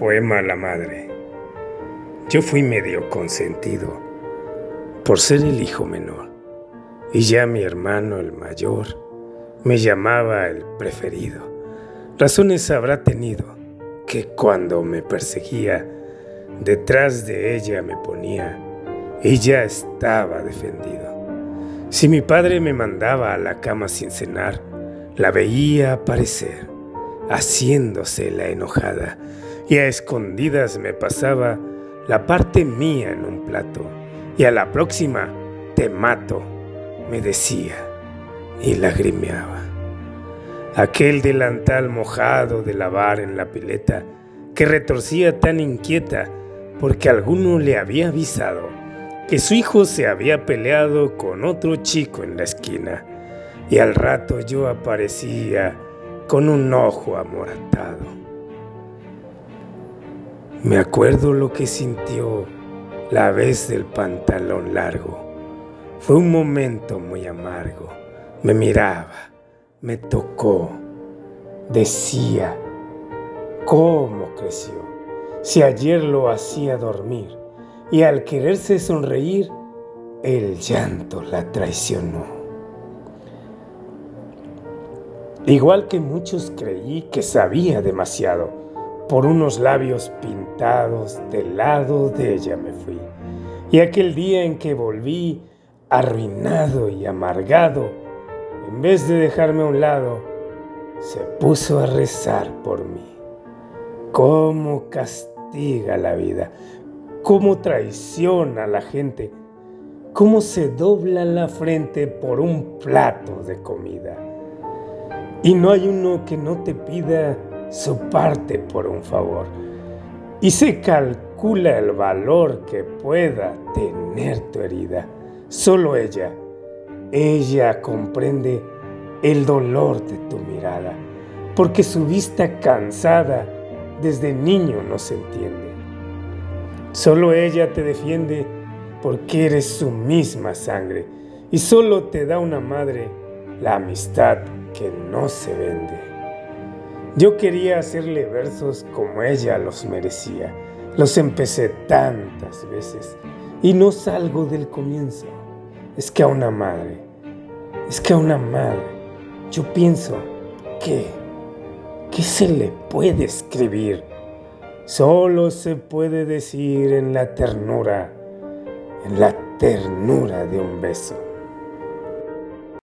poema la madre. Yo fui medio consentido por ser el hijo menor, y ya mi hermano el mayor me llamaba el preferido. Razones habrá tenido que cuando me perseguía, detrás de ella me ponía y ya estaba defendido. Si mi padre me mandaba a la cama sin cenar, la veía aparecer, haciéndose la enojada, y a escondidas me pasaba la parte mía en un plato, y a la próxima te mato, me decía, y lagrimeaba. Aquel delantal mojado de lavar en la pileta, que retorcía tan inquieta porque alguno le había avisado que su hijo se había peleado con otro chico en la esquina, y al rato yo aparecía con un ojo amoratado. Me acuerdo lo que sintió la vez del pantalón largo. Fue un momento muy amargo. Me miraba, me tocó, decía, ¿cómo creció? Si ayer lo hacía dormir y al quererse sonreír, el llanto la traicionó. Igual que muchos creí que sabía demasiado, por unos labios pintados del lado de ella me fui. Y aquel día en que volví, arruinado y amargado, en vez de dejarme a un lado, se puso a rezar por mí. ¿Cómo castiga la vida? ¿Cómo traiciona a la gente? ¿Cómo se dobla la frente por un plato de comida? Y no hay uno que no te pida su parte por un favor y se calcula el valor que pueda tener tu herida. Solo ella, ella comprende el dolor de tu mirada, porque su vista cansada desde niño no se entiende. Solo ella te defiende porque eres su misma sangre y solo te da una madre la amistad que no se vende. Yo quería hacerle versos como ella los merecía. Los empecé tantas veces y no salgo del comienzo. Es que a una madre, es que a una madre, yo pienso que, ¿qué se le puede escribir? Solo se puede decir en la ternura, en la ternura de un beso.